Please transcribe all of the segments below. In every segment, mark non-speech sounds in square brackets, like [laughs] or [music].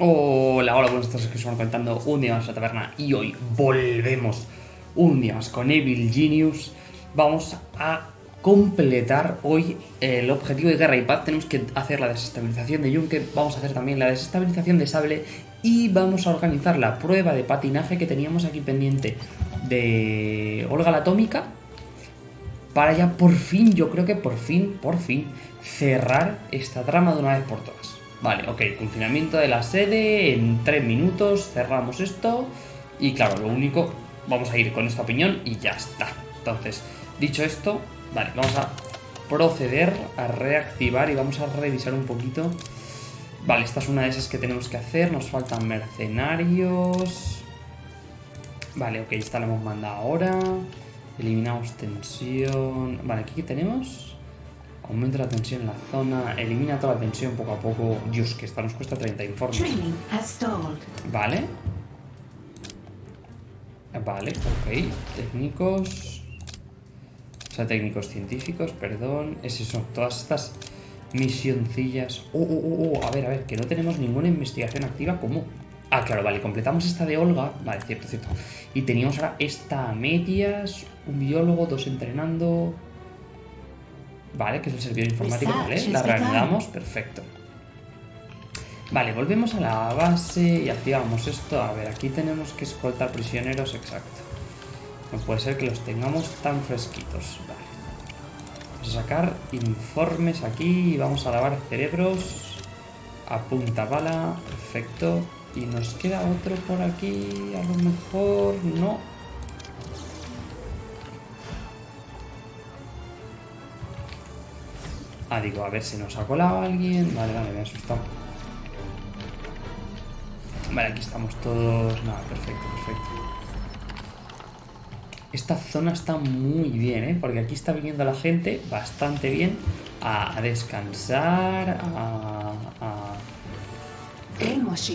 Hola, hola, buenos días, que estamos contando un día más a la taberna y hoy volvemos un día más con Evil Genius. Vamos a completar hoy el objetivo de Guerra y Paz. Tenemos que hacer la desestabilización de Yunque, vamos a hacer también la desestabilización de Sable y vamos a organizar la prueba de patinaje que teníamos aquí pendiente de Olga la Atómica para ya por fin, yo creo que por fin, por fin, cerrar esta trama de una vez por todas. Vale, ok, confinamiento de la sede, en tres minutos cerramos esto y claro, lo único, vamos a ir con esta opinión y ya está. Entonces, dicho esto, vale, vamos a proceder a reactivar y vamos a revisar un poquito. Vale, esta es una de esas que tenemos que hacer, nos faltan mercenarios. Vale, ok, esta la hemos mandado ahora. Eliminamos tensión. Vale, aquí ¿qué tenemos? Aumenta la tensión en la zona, elimina toda la tensión poco a poco. Dios, que esta nos cuesta 30 informes. Vale. Vale, ok. Técnicos. O sea, técnicos científicos, perdón. Es eso, todas estas misioncillas. Oh, oh, oh, oh, a ver, a ver, que no tenemos ninguna investigación activa. ¿Cómo? Ah, claro, vale, completamos esta de Olga. Vale, cierto, cierto. Y teníamos ahora esta a medias, un biólogo, dos entrenando. Vale, que es el servidor informático, ¿vale? La reanudamos, perfecto. Vale, volvemos a la base y activamos esto. A ver, aquí tenemos que escoltar prisioneros, exacto. No puede ser que los tengamos tan fresquitos. Vale. Vamos a sacar informes aquí y vamos a lavar cerebros. A punta bala, perfecto. Y nos queda otro por aquí, a lo mejor no. Ah, digo, a ver si nos ha colado alguien. Vale, vale, me he asustado. Vale, aquí estamos todos. Nada, perfecto, perfecto. Esta zona está muy bien, ¿eh? Porque aquí está viniendo la gente bastante bien a, descansar, a,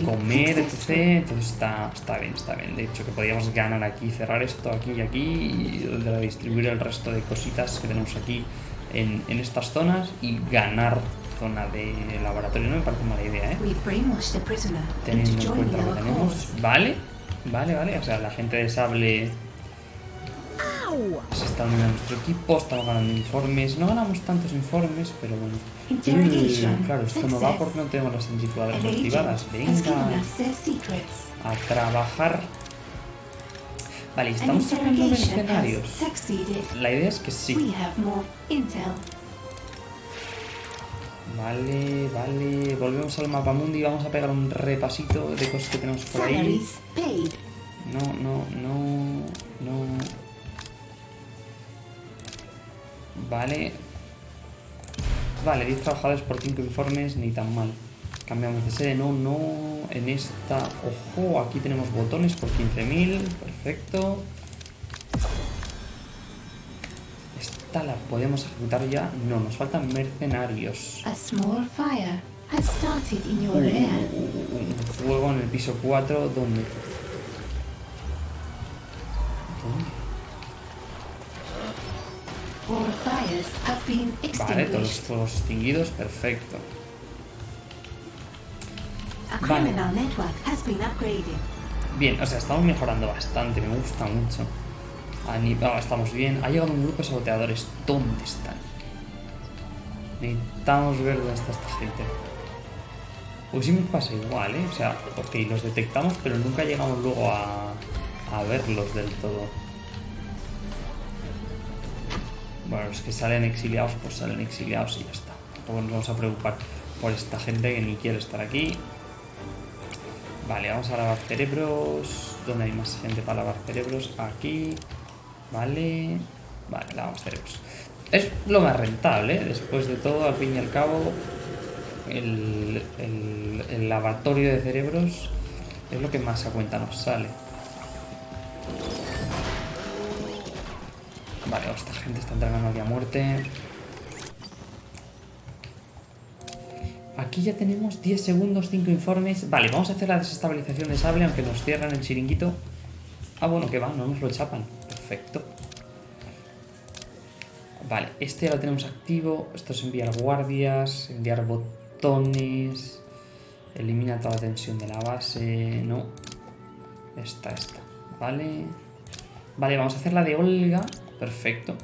comer, etc. Entonces está, está bien, está bien. De hecho, que podríamos ganar aquí, cerrar esto aquí y aquí y distribuir el resto de cositas que tenemos aquí en, en estas zonas y ganar zona de laboratorio. No me parece mala idea, ¿eh? Teniendo en cuenta lo que tenemos. Vale, vale, vale. O sea, la gente de Sable se está uniendo a nuestro equipo, estamos ganando informes. No ganamos tantos informes, pero bueno. claro, esto no va porque no tenemos las centrifugadoras activadas. Venga a trabajar Vale, estamos sacando mercenarios. La idea es que sí. Vale, vale. Volvemos al mapa mundi y vamos a pegar un repasito de cosas que tenemos por ahí. No, no, no, no. Vale. Vale, 10 trabajadores por 5 informes, ni tan mal. Cambiamos de sede, no, no. En esta, ojo, aquí tenemos botones por 15.000, perfecto. Esta la podemos ejecutar ya. No, nos faltan mercenarios. un fuego en el piso 4, ¿dónde? Vale, todos los fuegos extinguidos, perfecto. Bien, o sea, estamos mejorando bastante, me gusta mucho. Ah, estamos bien. Ha llegado un grupo de saboteadores. ¿Dónde están? Necesitamos ver dónde está esta gente. Pues sí me pasa igual, ¿eh? O sea, ok, los detectamos, pero nunca llegamos luego a, a verlos del todo. Bueno, los que salen exiliados, pues salen exiliados y ya está. Tampoco nos vamos a preocupar por esta gente que ni quiere estar aquí. Vale, vamos a lavar cerebros. ¿Dónde hay más gente para lavar cerebros? Aquí. Vale. Vale, lavamos cerebros. Es lo más rentable, ¿eh? después de todo, al fin y al cabo, el, el, lavatorio de cerebros es lo que más a cuenta nos sale. Vale, esta gente está entregando aquí a muerte. Aquí ya tenemos 10 segundos, 5 informes. Vale, vamos a hacer la desestabilización de sable, aunque nos cierran el chiringuito. Ah, bueno, que va, no nos lo chapan. Perfecto. Vale, este ya lo tenemos activo. Esto es enviar guardias, enviar botones. Elimina toda la tensión de la base. No. Esta, esta. Vale. Vale, vamos a hacer la de Olga. Perfecto.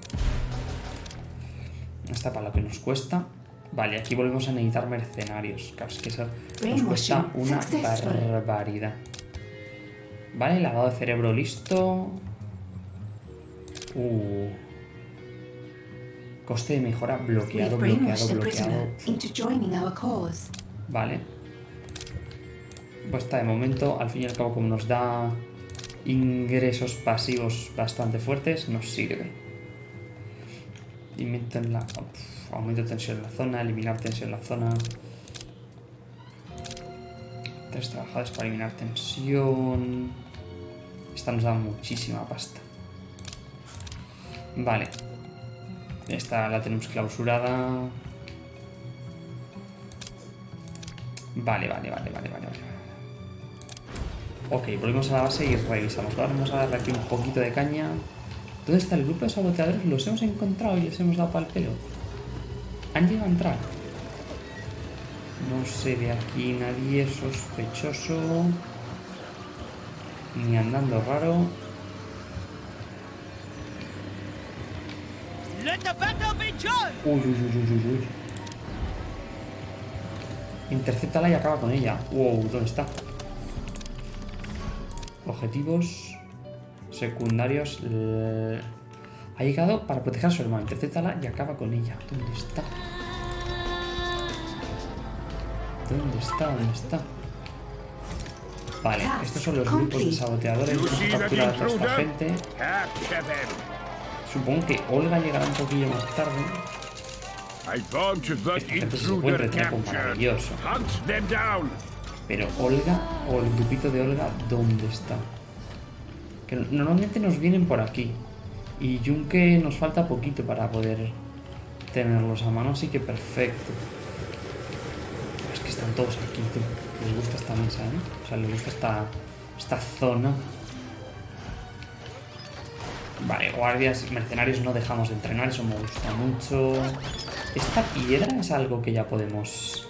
Esta para lo que nos cuesta. Vale, aquí volvemos a necesitar mercenarios. Claro, es que eso nos cuesta una barbaridad. Vale, lavado de cerebro listo. Uh. Coste de mejora bloqueado, bloqueado, bloqueado. Vale. Pues está de momento, al fin y al cabo, como nos da ingresos pasivos bastante fuertes, nos sirve. En la, aumento de tensión en la zona, eliminar tensión en la zona. Tres trabajadas para eliminar tensión. Esta nos da muchísima pasta. Vale. Esta la tenemos clausurada. Vale, vale, vale, vale, vale, vale. Ok, volvemos a la base y revisamos. vamos a darle aquí un poquito de caña. ¿Dónde está el grupo de saboteadores? Los hemos encontrado y les hemos dado pal pelo. Han llegado a entrar. No sé de aquí nadie sospechoso. Ni andando raro. Uy, uy, uy, uy, uy. Interceptala y acaba con ella. Wow, ¿dónde está? Objetivos secundarios. Ha llegado para proteger a su hermano. Interceptala y acaba con ella. ¿Dónde está? ¿Dónde está? ¿Dónde está? Vale, estos son los grupos de saboteadores. Vamos a capturar a toda esta gente. Supongo que Olga llegará un poquillo más tarde. Esta gente se maravilloso. Pero Olga, o el grupito de Olga, ¿dónde está? Que normalmente nos vienen por aquí. Y Junke nos falta poquito para poder tenerlos a mano, así que perfecto. Es que están todos aquí, tú. Les gusta esta mesa, ¿eh? O sea, les gusta esta, esta zona. Vale, guardias, mercenarios no dejamos de entrenar, eso me gusta mucho. Esta piedra es algo que ya podemos...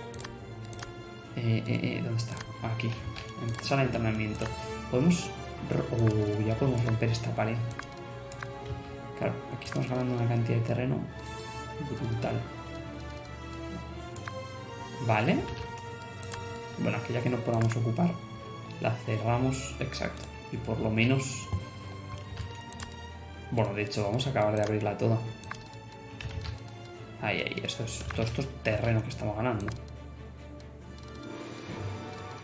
Eh, eh, eh, ¿Dónde está? Aquí. Sala de entrenamiento. Podemos... Oh, ya podemos romper esta pared. Claro, aquí estamos ganando una cantidad de terreno brutal. Vale. Bueno, aquella que no podamos ocupar, la cerramos, exacto. Y por lo menos... Bueno, de hecho, vamos a acabar de abrirla toda. Ahí, ahí, esto es, todo esto es terreno que estamos ganando.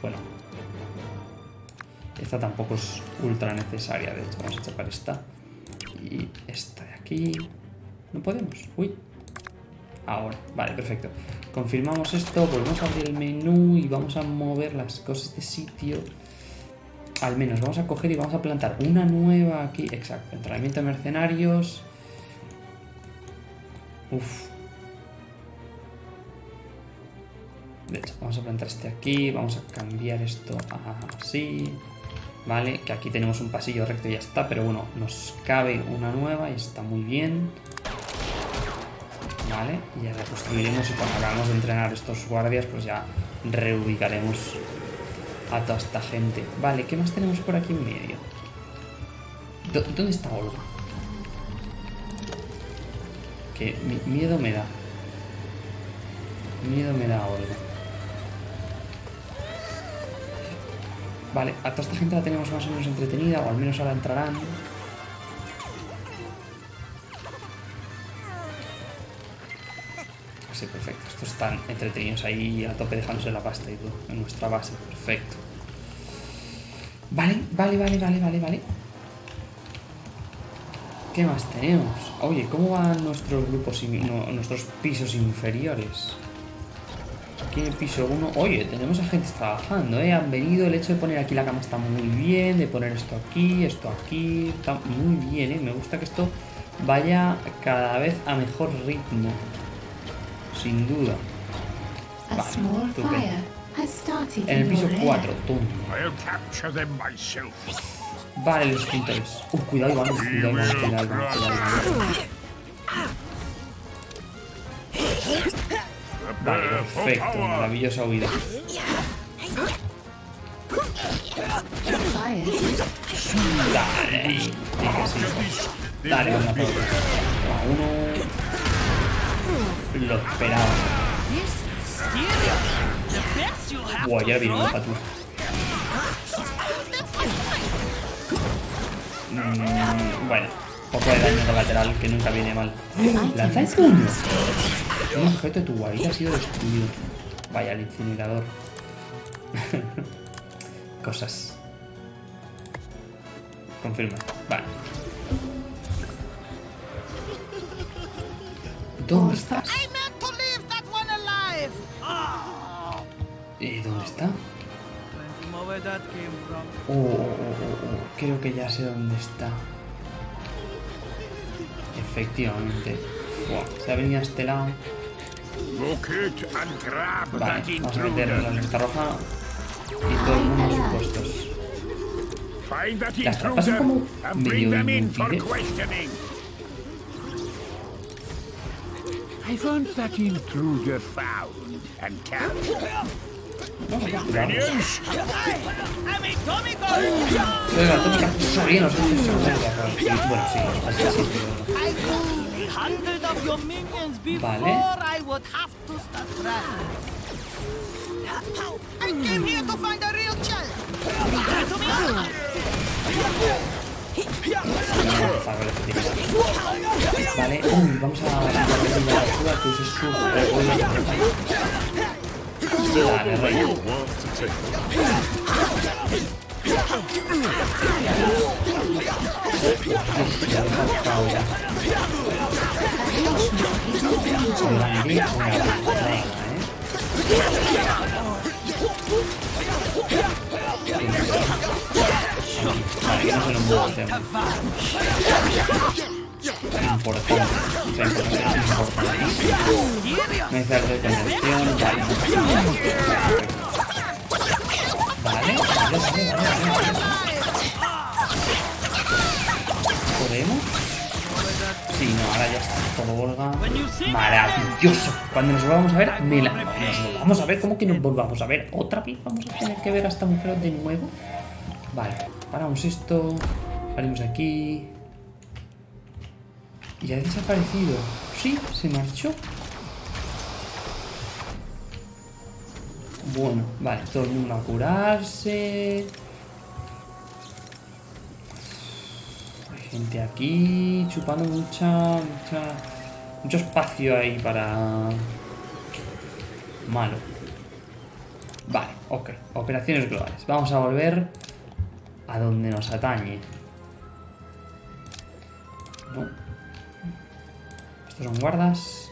Bueno. Esta tampoco es ultra necesaria, de hecho, vamos a chapar esta. Y esta de aquí... No podemos, uy. Ahora, vale, perfecto. Confirmamos esto, volvemos a abrir el menú y vamos a mover las cosas de sitio. Al menos vamos a coger y vamos a plantar una nueva aquí. Exacto, entrenamiento de mercenarios. Uf, De hecho, vamos a plantar este aquí, vamos a cambiar esto así, ¿vale? Que aquí tenemos un pasillo recto y ya está, pero bueno, nos cabe una nueva y está muy bien. ¿Vale? Y ya reconstruiremos y cuando acabamos de entrenar estos guardias, pues ya reubicaremos a toda esta gente. Vale, ¿qué más tenemos por aquí en medio? ¿Dónde está Olga? Que miedo me da. Miedo me da Olga. Vale, a toda esta gente la tenemos más o menos entretenida, o al menos ahora entrarán. Sí, perfecto. Estos están entretenidos ahí a tope dejándose la pasta y todo, en nuestra base. Perfecto. Vale, vale, vale, vale, vale, vale. ¿Qué más tenemos? Oye, ¿cómo van nuestros grupos, nuestros pisos inferiores? Aquí en el piso 1, oye, tenemos a gente trabajando, ¿eh? Han venido, el hecho de poner aquí la cama está muy bien, de poner esto aquí, esto aquí, está muy bien, ¿eh? Me gusta que esto vaya cada vez a mejor ritmo. Sin duda. Vale, En el piso 4, tum. Vale, los pintores. Uh, cuidado, Iván, cuidado, Iván, cuidado, Iván, cuidado, perfecto, maravillosa huida. Dale. Dale, por otro. A uno. Lo esperaba. Buah, ya viene uno para tú. Mm, bueno, poco de daño colateral que nunca viene mal. ¡Lanza el Un objeto de tu guarida ha sido destruido. Vaya, el incinerador. [laughs] Cosas. Confirma. Vale. ¿Dónde estás? One alive. Eh, ¿Dónde está? Oh, oh, oh, oh, oh, Creo que ya sé dónde está. Efectivamente. Buah, se ha venido a este lado. Locate and grab Vale, that vamos a meter la intruder. lista roja y todo el mundo a sus puestos. Find that Las trampas son intruder como and bring medio them in for inútiles. questioning. I want that intruder found and captured. No, no, cuidado. Minions, Venga, tónica, sabía, no sé si se me ha Bueno, sí, así sí, pero... I killed a hundred of your minions before Vale. I would have to start trying. I came here to find a real child. To me, Para ver qué tiene. Vale, uy, vamos a darle una ayuda que use su revuelo. Dale, rey. Ya lo he buscado ya. Importante. Importante, cerdo de. Vale, vale, Maravilloso. Cuando nos volvamos a ver, me la... Nos vamos a ver, ¿cómo que nos volvamos a ver? ¿Otra vez vamos a tener que ver a esta mujer de nuevo? Vale, paramos esto. Salimos aquí. Y ha desaparecido. Sí, se marchó. Bueno, vale, todo el mundo a curarse. Hay gente aquí chupando mucha, mucha, mucho espacio ahí para... Malo. Vale, ok. Operaciones globales. Vamos a volver a donde nos atañe. No. Estos son guardas.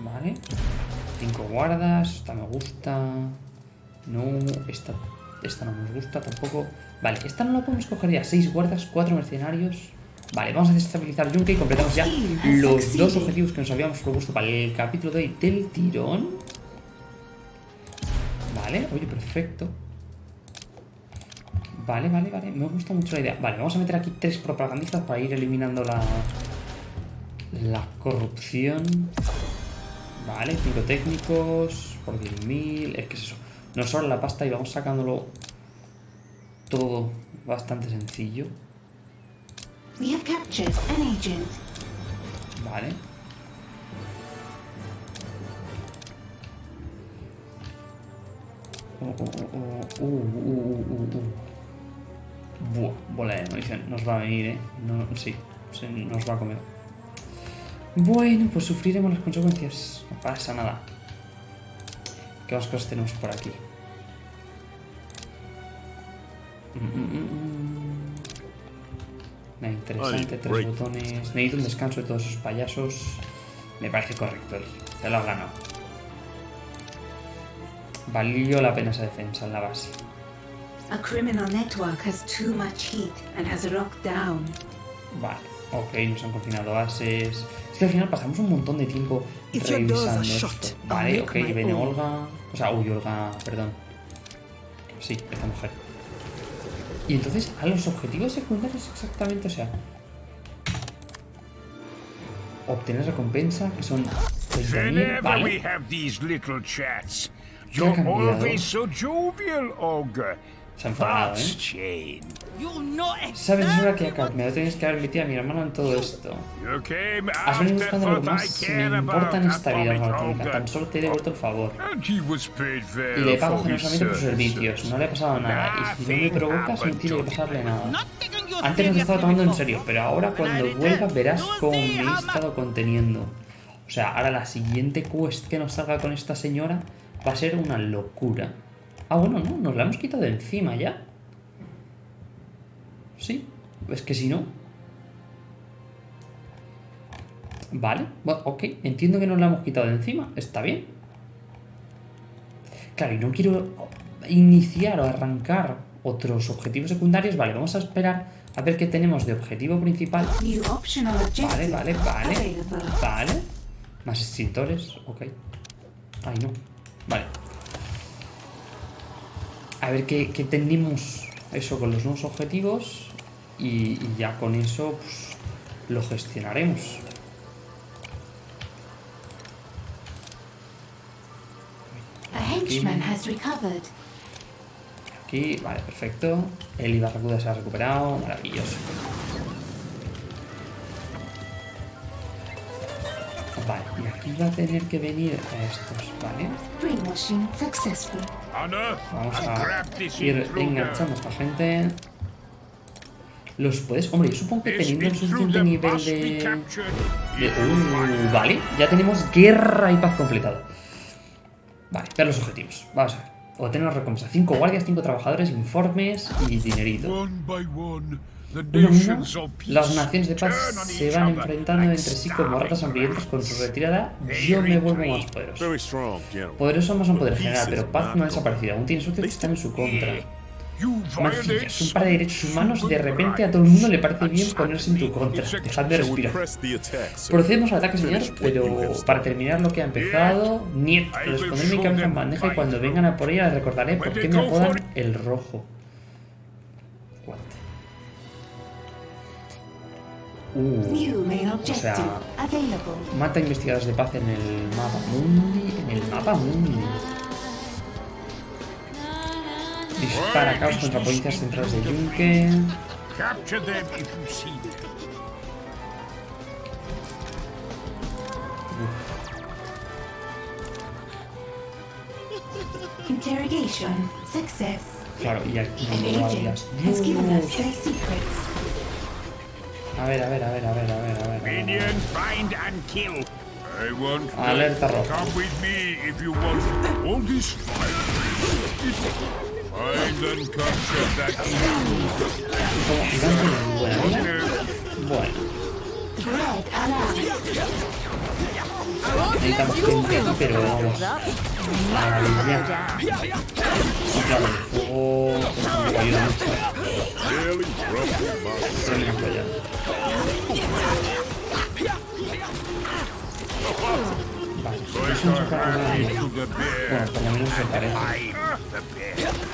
Vale. Cinco guardas. Esta me gusta. No. Esta, esta no nos gusta tampoco. Vale, esta no la podemos coger ya. Seis guardas, cuatro mercenarios. Vale, vamos a desestabilizar Yunque y completamos ya los dos objetivos que nos habíamos propuesto para el capítulo de hoy del tirón. Vale, oye, perfecto. Vale, vale, vale. Me gusta mucho la idea. Vale, vamos a meter aquí tres propagandistas para ir eliminando la, la corrupción. Vale, cinco técnicos por 10.000. Es que es eso. Nos sobra la pasta y vamos sacándolo todo bastante sencillo. We have captured an agent. Vale. Oh, oh, oh, oh. Uh, uh, uh, uh, uh. Buah, bola de munición. Nos va a venir, ¿eh? No, sí, se nos va a comer. Bueno, pues sufriremos las consecuencias. No pasa nada. ¿Qué más cosas tenemos por aquí? Mm, mm, mm, mm. Nada interesante, Ay, tres break. botones. Necesito un descanso de todos esos payasos. Me parece correcto. Te lo has ganado. Valió la pena esa defensa en la base. A criminal network has too much heat and has rocked down. Vale, ok, nos han confinado bases. Es que al final pasamos un montón de tiempo revisando esto. Vale, ok, viene. Olga. O sea, uy, Olga, perdón. Sí, esta mujer. Y entonces, a los objetivos secundarios exactamente, o sea. Obtener recompensa, que son 30.000, Whenever we vale. have these little chats, so jovial, Ogre. Se ha enfadado, ¿eh? Sabes, es hora que me tienes que haber metido a mi hermano en todo esto. Has venido buscando lo que más me importa en esta vida. Ogre. Tan solo te he devuelto el favor. Y le pago generosamente por sus servicios. No le ha pasado nada. Y si no me provocas, no tiene que pasarle nada. Antes nos estaba seriously tomando en serio, pero ahora cuando vuelva verás cómo me he estado conteniendo. O sea, ahora la siguiente quest que nos salga con esta señora va a ser una locura. Ah, bueno, no, nos la hemos quitado de encima ya. Sí, es que si no... Vale, bueno, ok, entiendo que nos la hemos quitado de encima, está bien. Claro, y no quiero iniciar o arrancar otros objetivos secundarios. Vale, vamos a esperar a ver qué tenemos de objetivo principal. Vale, vale, vale. Vale. Más extintores, ok. Ay, no. Vale. A ver qué, qué tenemos eso con los nuevos objetivos. Y, y ya con eso, pues, lo gestionaremos. A recovered. Aquí, vale, perfecto. El Ibarracuda se ha recuperado. Maravilloso. Vale, y aquí va a tener que venir estos, ¿vale? Vamos a ir enganchando a esta gente. Los puedes... Hombre, yo supongo que teniendo el suficiente nivel de... Uh, vale, ya tenemos guerra y paz completado. Vale, ver los objetivos. Vamos a ver. Obtener recompensa. 5 guardias, 5 trabajadores, informes y dinerito. Uno las naciones de paz se van enfrentando entre sí como ratas hambrientas con su retirada. Yo me vuelvo más poderoso. Poderoso más un poder general, pero paz no ha desaparecido. Aún tiene suerte que están en su contra. Mancillas, un par de derechos humanos, de repente a todo el mundo le parece bien ponerse en tu contra. Dejad de respirar. Procedemos al ataque, señor, pero para terminar lo que ha empezado, Niet, responded mi cabeza en bandeja y cuando vengan a por ella les recordaré por qué me apodan el rojo. Uh, o sea, mata investigadores de paz en el mapa mundi, en el mapa mundi. Dispara caos contra policías centrales de Yunque. Capture them if you see them. Interrogation success. Claro, y aquí no guardias. has A ver, a ver, a ver, a ver, a ver, a ver. Minion, find and kill. I want ah, Alerta roja. Come with me if you want all this fight. Find and capture that intruder. Como gigante de. ¿eh? Bueno, Red alarm. necesitamos gente aquí, pero vamos. Ah, Maravilla. Y claro, el fuego ayuda mucho. Vale, se the bear. Bueno, por lo menos se parece.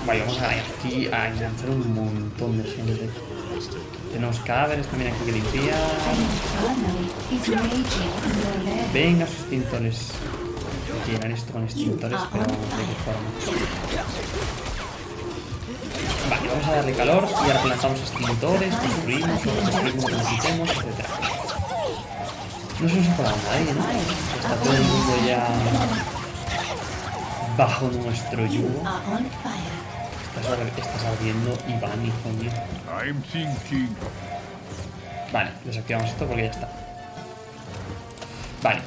Vale, vamos a aquí a enganchar un montón de gente. Tenemos cadáveres también aquí que limpiar. Venga, sus extintores. Llenar esto con extintores, pero de qué forma. Vale, vamos a darle calor y ahora plantamos extintores, construimos, construimos necesitemos, etc. No se nos ha colado nadie, ¿no? Está todo el mundo ya bajo nuestro yugo. Estás, estás ardiendo y van, hijo mío. Vale, desactivamos esto porque ya está. Vale.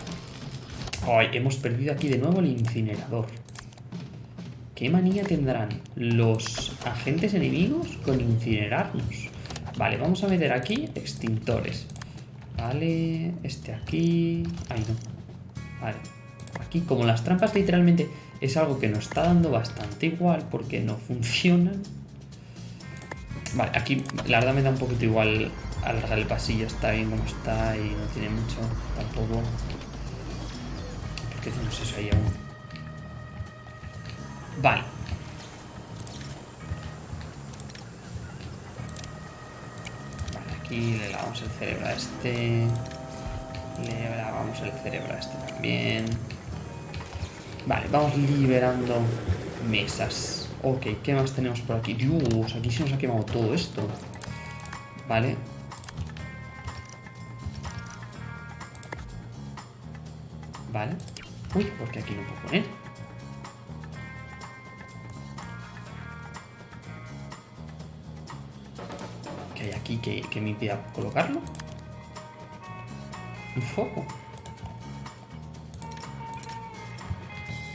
Ay, hemos perdido aquí de nuevo el incinerador. ¿Qué manía tendrán los agentes enemigos con incinerarnos? Vale, vamos a meter aquí extintores. Vale, este aquí... Ay, no. Vale. Aquí, como las trampas literalmente es algo que nos está dando bastante igual porque no funcionan. Vale, aquí la verdad me da un poquito igual alargar el pasillo, está bien como está y no tiene mucho tampoco. Porque tenemos eso ahí aún. Vale. Vale, aquí le lavamos el cerebro a este. Le lavamos el cerebro a este también. Vale, vamos liberando mesas. Ok, ¿qué más tenemos por aquí? Dios, aquí se nos ha quemado todo esto. Vale. Vale. Uy, porque aquí no puedo poner. Que, que me impida colocarlo? Un foco.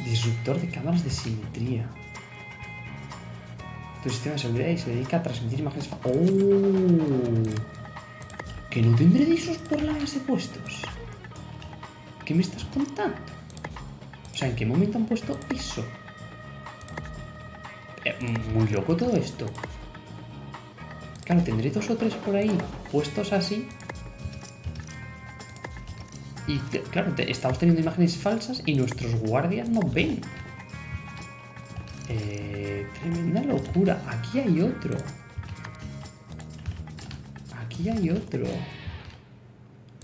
Disruptor de cámaras de simetría. Tu sistema de seguridad y se dedica a transmitir imágenes. ¡Oh! ¿Que no tendré de esos por la base puestos? ¿Qué me estás contando? O sea, ¿en qué momento han puesto eso? Eh, muy loco todo esto. Claro, tendré dos o tres por ahí puestos así. Y claro, estamos teniendo imágenes falsas y nuestros guardias no ven. Eh, tremenda locura. Aquí hay otro. Aquí hay otro.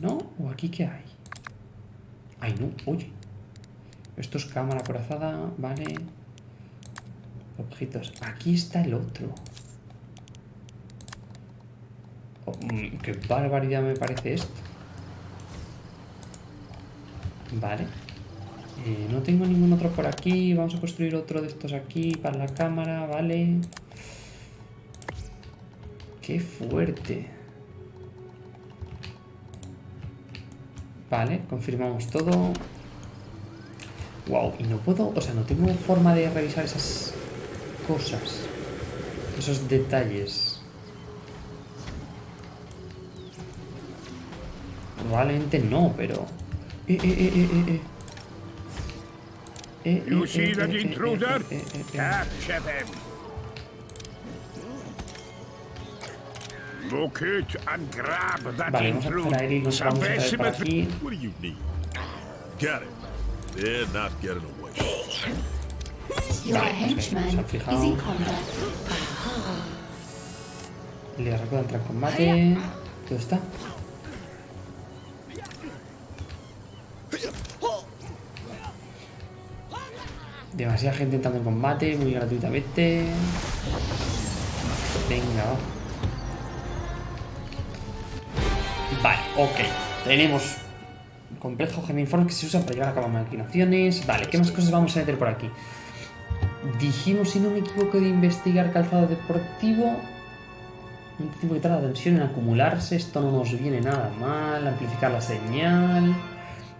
¿No? ¿O aquí qué hay? Ay, no. Oye. Esto es cámara corazada. Vale. Objetos. Aquí está el otro. Mm, qué barbaridad me parece esto. Vale. Eh, no tengo ningún otro por aquí. Vamos a construir otro de estos aquí para la cámara, vale. Qué fuerte. Vale, confirmamos todo. Wow, y no puedo, o sea, no tengo forma de revisar esas cosas. Esos detalles. Probablemente no, pero... Eh, eh, eh, eh, eh, eh. Eh, You eh, see eh, that eh, eh, intruder? eh, eh, eh, eh. Capture them. Locate and grab that Vale, vamos a intruder. a y nos vamos a aquí. What do you need? Got it. They're not getting away. Your henchman is in combat. Le recuerda entrar en combate. ¿Dónde está? Demasiada gente entrando en combate, muy gratuitamente. Venga, va. Vale, ok. Tenemos complejo geniforme que se usa para llevar a cabo maquinaciones. Vale, ¿qué más cosas vamos a meter por aquí? Dijimos, si no me equivoco, de investigar calzado deportivo. Un tiempo que tarda tensión en acumularse. Esto no nos viene nada mal. Amplificar la señal.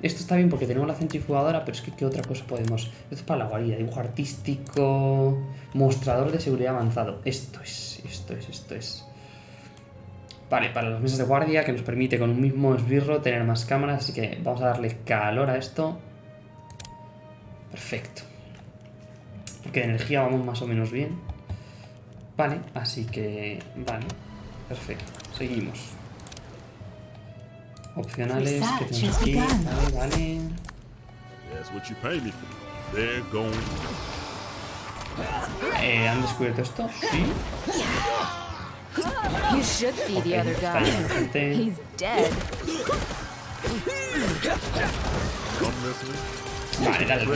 Esto está bien porque tenemos la centrifugadora, pero es que ¿qué otra cosa podemos? Esto es para la guarida. Dibujo artístico. Mostrador de seguridad avanzado. Esto es, esto es, esto es. Vale, para las mesas de guardia que nos permite con un mismo esbirro tener más cámaras. Así que vamos a darle calor a esto. Perfecto. Porque de energía vamos más o menos bien. Vale, así que... Vale, perfecto. Seguimos. Opcionales que tenemos aquí. Vale, vale. That's what you pay me for. They're going. Eh, ¿Han descubierto esto? Sí. You should see the Ok, other está guy. bien, gente. He's dead. Come this way. Vale, dale el.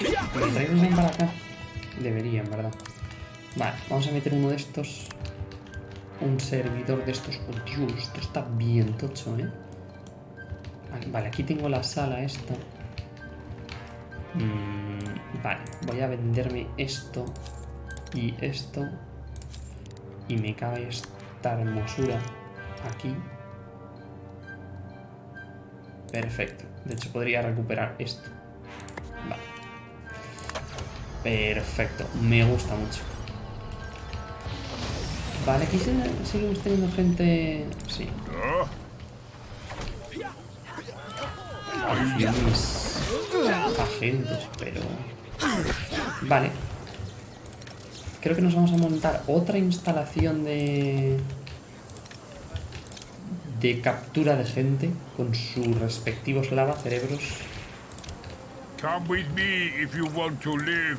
¿Me traigo para acá? Debería, en verdad. Vale, vamos a meter uno de estos. Un servidor de estos. Oh, Dios, esto está bien tocho, ¿eh? Vale, aquí tengo la sala esta. Mm, vale, voy a venderme esto y esto. Y me cabe esta hermosura aquí. Perfecto. De hecho, podría recuperar esto. Vale. Perfecto. Me gusta mucho. Vale, aquí se- seguimos teniendo gente... Sí. Mis agentes, pero... Vale. Creo que nos vamos a montar otra instalación de... De captura de gente con sus respectivos lavacerebros. come with me if you want to live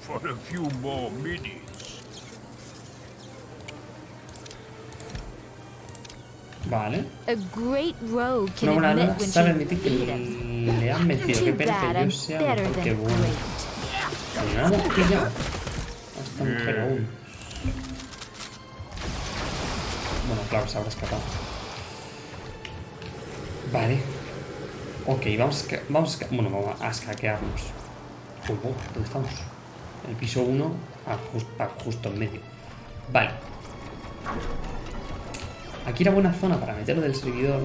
for a few more minutes. Vale. A great rogue can Una when sabe admitir que beat le han vencido. Qué Too pena bad que I'm yo sea better mejor que than bueno. great. Pero no hemos pillado a esta mujer aún. Bueno, claro, se habrá escapado. Vale. Ok, vamos a, vamos a, bueno, vamos a escaquearnos. Uy, oh, ¿dónde estamos? El piso 1, justo en medio. Vale. Aquí era buena zona para meterlo del servidor.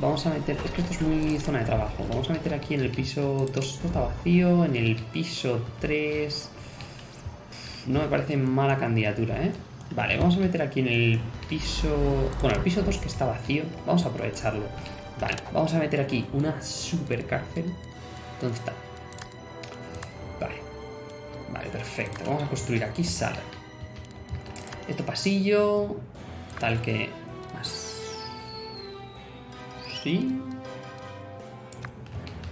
Vamos a meter... Es que esto es muy zona de trabajo. Vamos a meter aquí en el piso 2. Esto está vacío. En el piso 3... No me parece mala candidatura, ¿eh? Vale, vamos a meter aquí en el piso... Bueno, el piso 2 que está vacío. Vamos a aprovecharlo. Vale, vamos a meter aquí una super cárcel. ¿Dónde está? Vale. Vale, perfecto. Vamos a construir aquí sala. Esto pasillo. Tal que... Más... Sí.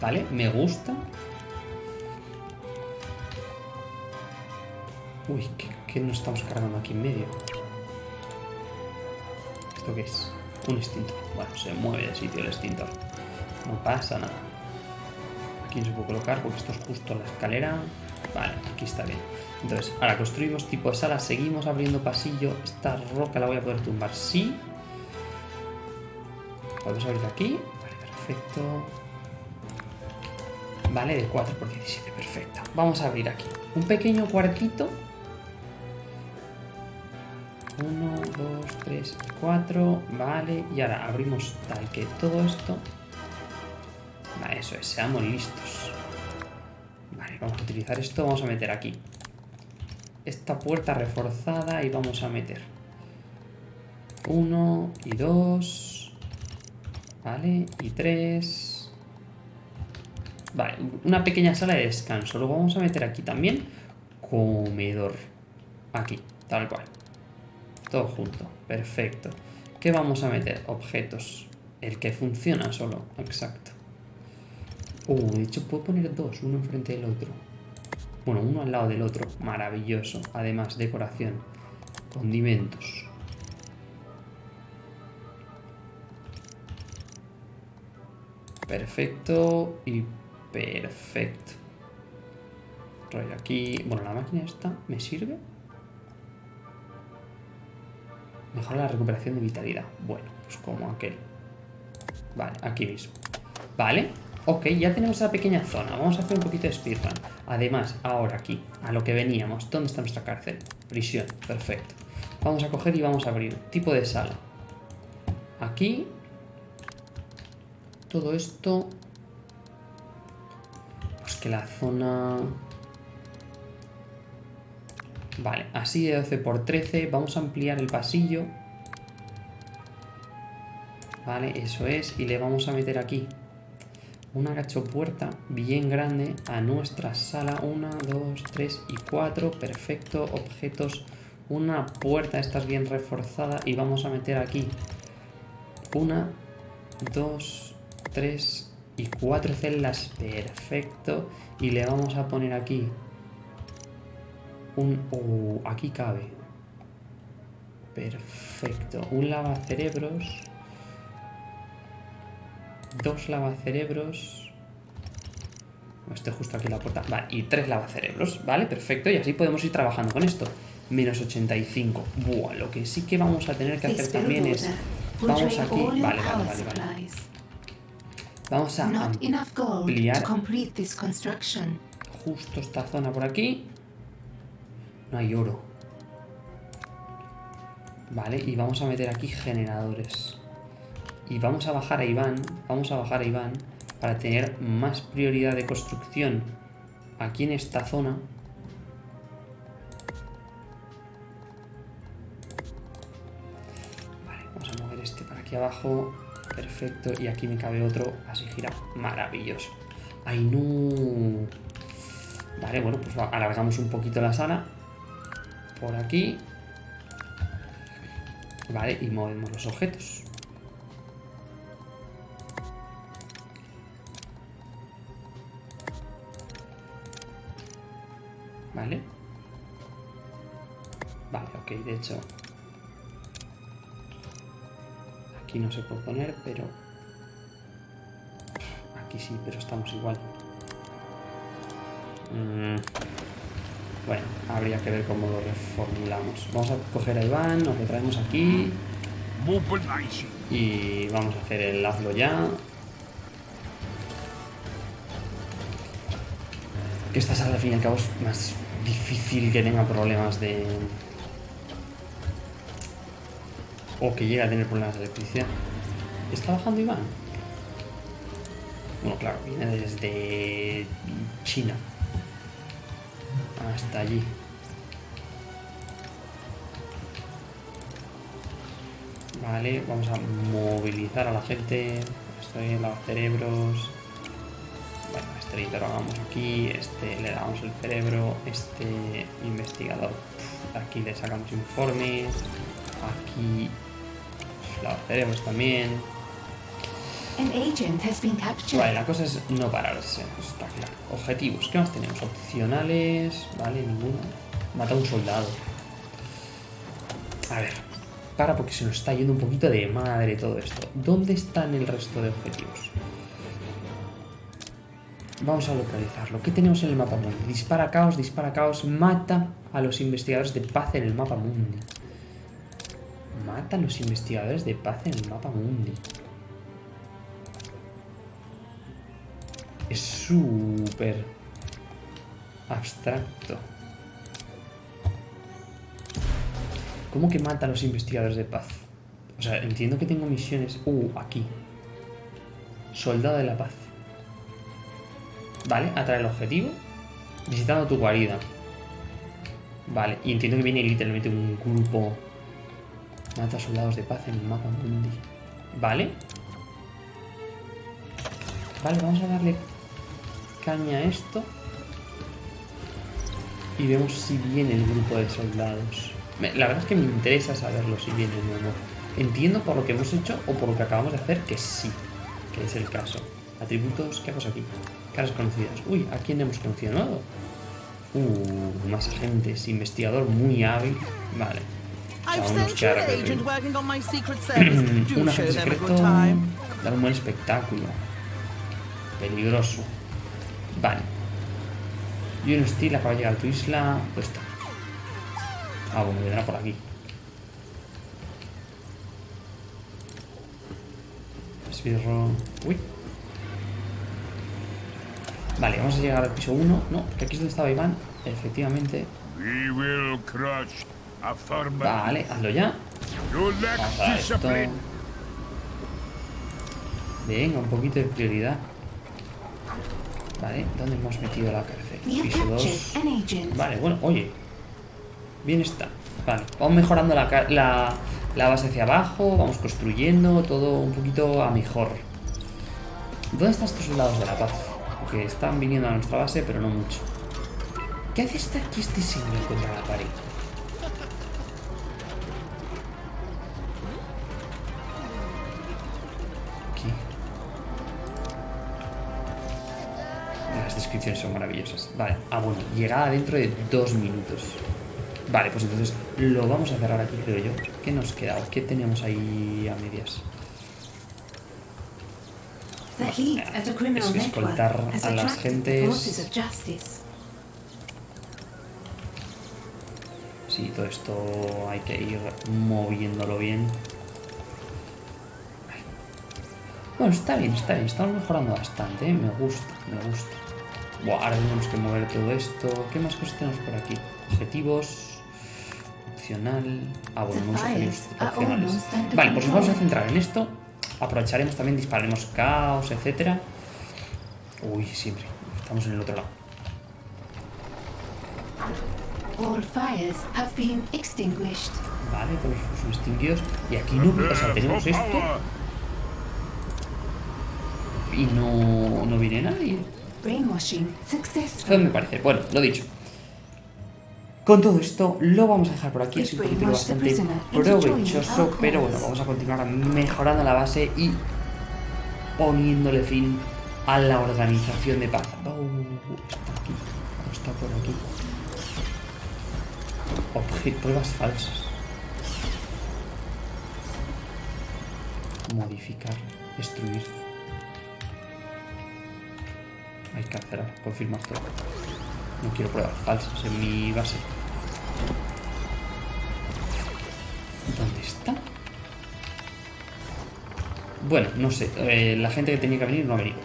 Vale, me gusta. Uy, ¿qué, qué nos estamos cargando aquí en medio? ¿Esto qué es? Un extintor. Bueno, se mueve de sitio el extintor. No pasa nada. Aquí no se puede colocar porque esto es justo la escalera. Vale, aquí está bien. Entonces, ahora construimos tipo de sala, seguimos abriendo pasillo. Esta roca la voy a poder tumbar, sí. Podemos abrir aquí. Vale, perfecto. Vale, de 4 por 17, perfecto. Vamos a abrir aquí. Un pequeño cuartito. 1, 2, 3, 4. Vale, y ahora abrimos tal que todo esto. Vale, eso es, seamos listos. Vale, vamos a utilizar esto. Vamos a meter aquí esta puerta reforzada y vamos a meter uno y dos vale y tres vale una pequeña sala de descanso luego vamos a meter aquí también comedor aquí tal cual todo junto perfecto ¿qué vamos a meter? objetos el que funciona solo exacto uh, de hecho puedo poner dos uno enfrente del otro bueno, uno al lado del otro. Maravilloso. Además, decoración. Condimentos. Perfecto y perfecto. Rollo aquí. Bueno, la máquina esta me sirve. Mejora la recuperación de vitalidad. Bueno, pues como aquel. Vale, aquí mismo. Vale. Ok, ya tenemos esa pequeña zona. Vamos a hacer un poquito de speedrun. Además, ahora aquí, a lo que veníamos. ¿Dónde está nuestra cárcel? Prisión. Perfecto. Vamos a coger y vamos a abrir. Tipo de sala. Aquí. Todo esto. Pues que la zona... Vale, así de 12 por 13. Vamos a ampliar el pasillo. Vale, eso es. Y le vamos a meter aquí una gachopuerta bien grande a nuestra sala. Una, dos, tres y cuatro. Perfecto. Objetos. Una puerta, esta es bien reforzada. Y vamos a meter aquí una, dos, tres y cuatro celdas. Perfecto. Y le vamos a poner aquí un... Oh, aquí cabe. Perfecto. Un lavacerebros dos lavacerebros. Este justo aquí en la puerta. Vale, y tres lavacerebros. Vale, perfecto. Y así podemos ir trabajando con esto. Menos 85. Buah, lo que sí que vamos a tener que hacer también es... Vamos aquí. Vale, vale, vale, vale. Vamos a ampliar justo esta zona por aquí. No hay oro. Vale, y vamos a meter aquí generadores. Y vamos a bajar a Iván, vamos a bajar a Iván para tener más prioridad de construcción aquí en esta zona. Vale, vamos a mover este para aquí abajo. Perfecto, y aquí me cabe otro así gira. Maravilloso. ¡Ay, no! Vale, bueno, pues alargamos un poquito la sala. Por aquí. Vale, y movemos los objetos. Vale. Vale, ok, de hecho. Aquí no se puede poner, pero... Aquí sí, pero estamos igual. Mm, Bueno, habría que ver cómo lo reformulamos. Vamos a coger a Iván, nos lo traemos aquí y vamos a hacer el hazlo ya. Que esta sala al fin y al cabo es más difícil que tenga problemas de... O que llegue a tener problemas de electricidad. ¿Está bajando Iván? Bueno, claro, viene desde China. Hasta allí. Vale, vamos a movilizar a la gente. Estoy en los cerebros. Bueno, este editor lo hagamos aquí. Este le damos el cerebro. Este investigador. Aquí le sacamos informes. Aquí los cerebros también. Vale, la cosa es no pararse, eso está claro. Objetivos, ¿qué más tenemos? Opcionales, vale, ninguno. Mata a un soldado. A ver, para porque se nos está yendo un poquito de madre todo esto. ¿Dónde están el resto de objetivos? Vamos a localizarlo. ¿Qué tenemos en el mapa mundi? Dispara caos, dispara caos, mata a los investigadores de paz en el mapa mundi. Mata a los investigadores de paz en el mapa mundi. Es súper abstracto. ¿Cómo que mata a los investigadores de paz? O sea, entiendo que tengo misiones... Uh, aquí. Soldado de la paz. Vale, atrae el objetivo. Visitando tu guarida. Vale, y entiendo que viene literalmente un grupo... Mata soldados de paz en el mapa mundi. Vale. Vale, vamos a darle caña a esto. Y vemos si viene el grupo de soldados. La verdad es que me interesa saberlo si viene o no. Entiendo por lo que hemos hecho o por lo que acabamos de hacer que sí, que es el caso. Atributos, ¿qué cosa aquí? Caras conocidas. Uy, ¿a quién hemos conocido nuevo? Uh, más agentes, investigador muy hábil. Vale. I've nos sent you queda an recorrido. agent working on my secret [clears throat] service. Do un show agente them a secreto good time. dar un buen espectáculo. Peligroso. Vale. Y un Steel acaba de llegar a tu isla. Pues está. Ah, bueno, vendrá por aquí. Esbirro. Uy. Vale, vamos a llegar al piso 1. No, que aquí es donde estaba Iván. Efectivamente. We will crush. Vale, hazlo ya. Vamos a esto. Venga, un poquito de prioridad. Vale, ¿dónde hemos metido la cárcel? Piso captured 2. an agent. Vale, bueno, oye. Bien está. Vale, vamos mejorando la, la, la base hacia abajo, vamos construyendo todo un poquito a mejor. ¿Dónde están estos soldados de la paz? Porque están viniendo a nuestra base, pero no mucho. ¿Qué hace estar aquí este señor contra la pared? Descripciones son maravillosas. Vale. Ah, bueno. Llegada dentro de dos minutos. Vale, pues entonces lo vamos a cerrar aquí, creo yo. ¿Qué nos queda? ¿Qué tenemos ahí a medias? Criminal Es escoltar a las gentes-. Sí, todo esto hay que ir moviéndolo bien. Bueno, está bien, está bien. Estamos mejorando bastante, ¿eh? Me gusta, me gusta. Buah, ahora tenemos que mover todo esto. ¿Qué más cosas tenemos por aquí? Objetivos. Opcional. Ah, bueno, The unos objetivos fires are opcionales. Vale, pues nos vamos a centrar en esto. Aprovecharemos también, dispararemos caos, etcétera. Uy, siempre. Estamos en el otro lado. All fires have been extinguished. Vale, todos son extinguidos. Y aquí no, o sea, tenemos esto y no, no viene nadie. Brainwashing successful. me parece. Bueno, lo dicho. Con todo esto lo vamos a dejar por aquí. Es un capítulo bastante provechoso, pero bueno, vamos a continuar mejorando la base y poniéndole fin a la organización de paz. Oh, está aquí, oh, está por aquí. Obje- pruebas falsas. Modificar, destruir. Hay que cancelar, confirmar todo. No quiero pruebas falsas en mi base. ¿Dónde está? Bueno, no sé. eh, la gente que tenía que venir no ha venido.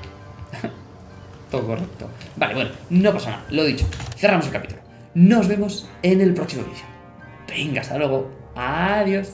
[laughs] Todo correcto. Vale, bueno, no pasa nada. Lo dicho. Cerramos el capítulo. Nos vemos en el próximo vídeo. Venga, hasta luego. Adiós.